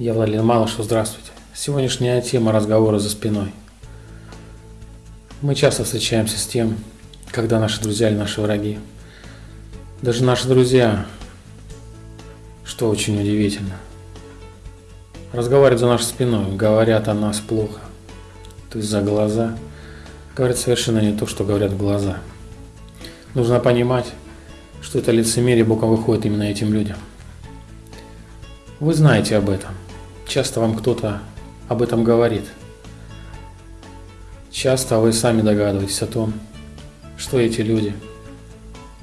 Я Владимир Малышев, здравствуйте. Сегодняшняя тема разговора за спиной. Мы часто встречаемся с тем, когда наши друзья или наши враги, даже наши друзья, что очень удивительно, разговаривают за нашей спиной, говорят о нас плохо, то есть за глаза, говорят совершенно не то, что говорят глаза. Нужно понимать, что это лицемерие боком выходит именно этим людям. Вы знаете об этом. Часто вам кто-то об этом говорит. Часто вы сами догадываетесь о том, что эти люди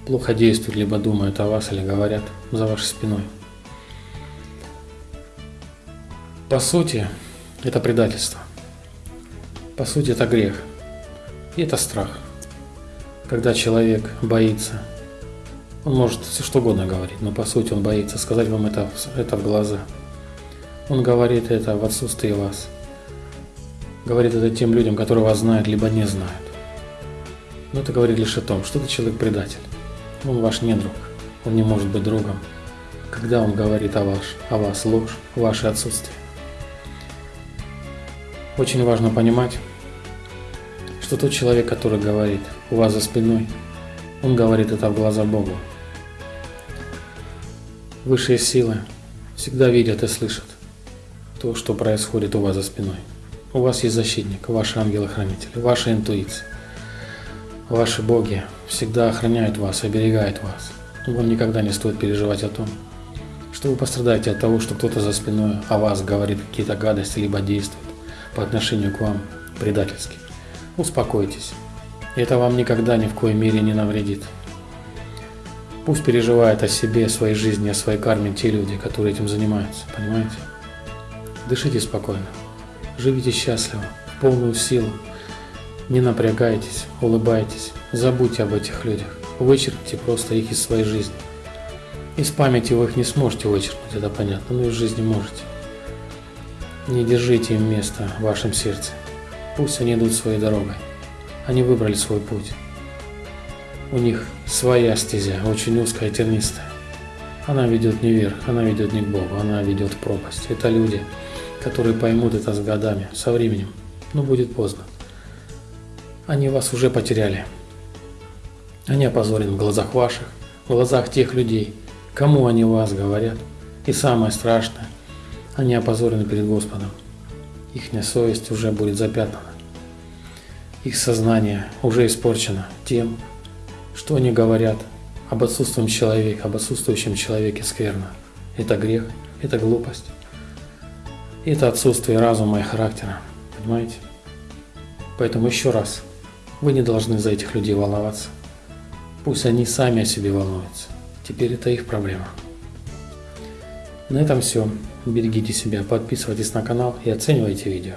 плохо действуют, либо думают о вас, или говорят за вашей спиной. По сути, это предательство. По сути, это грех. И это страх. Когда человек боится он может все что угодно говорить, но по сути он боится сказать вам это, это в глаза. Он говорит это в отсутствии вас. Говорит это тем людям, которые вас знают, либо не знают. Но это говорит лишь о том, что ты человек предатель. Он ваш не друг. Он не может быть другом. Когда он говорит о, ваш, о вас ложь, ваше отсутствие. Очень важно понимать, что тот человек, который говорит у вас за спиной, он говорит это в глаза Богу. Высшие силы всегда видят и слышат то, что происходит у вас за спиной. У вас есть защитник, ваши ангелы-хранители, ваша интуиция. Ваши боги всегда охраняют вас, оберегают вас. Вам никогда не стоит переживать о том, что вы пострадаете от того, что кто-то за спиной о вас говорит какие-то гадости, либо действует по отношению к вам предательски. Успокойтесь. Это вам никогда ни в коей мере не навредит. Пусть переживают о себе, о своей жизни, о своей карме те люди, которые этим занимаются, понимаете? Дышите спокойно, живите счастливо, в полную силу, не напрягайтесь, улыбайтесь, забудьте об этих людях, вычеркните просто их из своей жизни. Из памяти вы их не сможете вычеркнуть, это понятно, но из жизни можете. Не держите им место в вашем сердце. Пусть они идут своей дорогой. Они выбрали свой путь. У них своя стезя, очень узкая тернистая. Она ведет не вверх, она ведет не к Богу, она ведет в пропасть. Это люди, которые поймут это с годами, со временем, но будет поздно. Они вас уже потеряли. Они опозорены в глазах ваших, в глазах тех людей, кому они вас говорят. И самое страшное, они опозорены перед Господом. Ихняя совесть уже будет запятнана. Их сознание уже испорчено тем, что они говорят об отсутствующем человеке, об отсутствующем человеке скверно? Это грех, это глупость. Это отсутствие разума и характера. Понимаете? Поэтому еще раз, вы не должны за этих людей волноваться. Пусть они сами о себе волнуются. Теперь это их проблема. На этом все. Берегите себя, подписывайтесь на канал и оценивайте видео.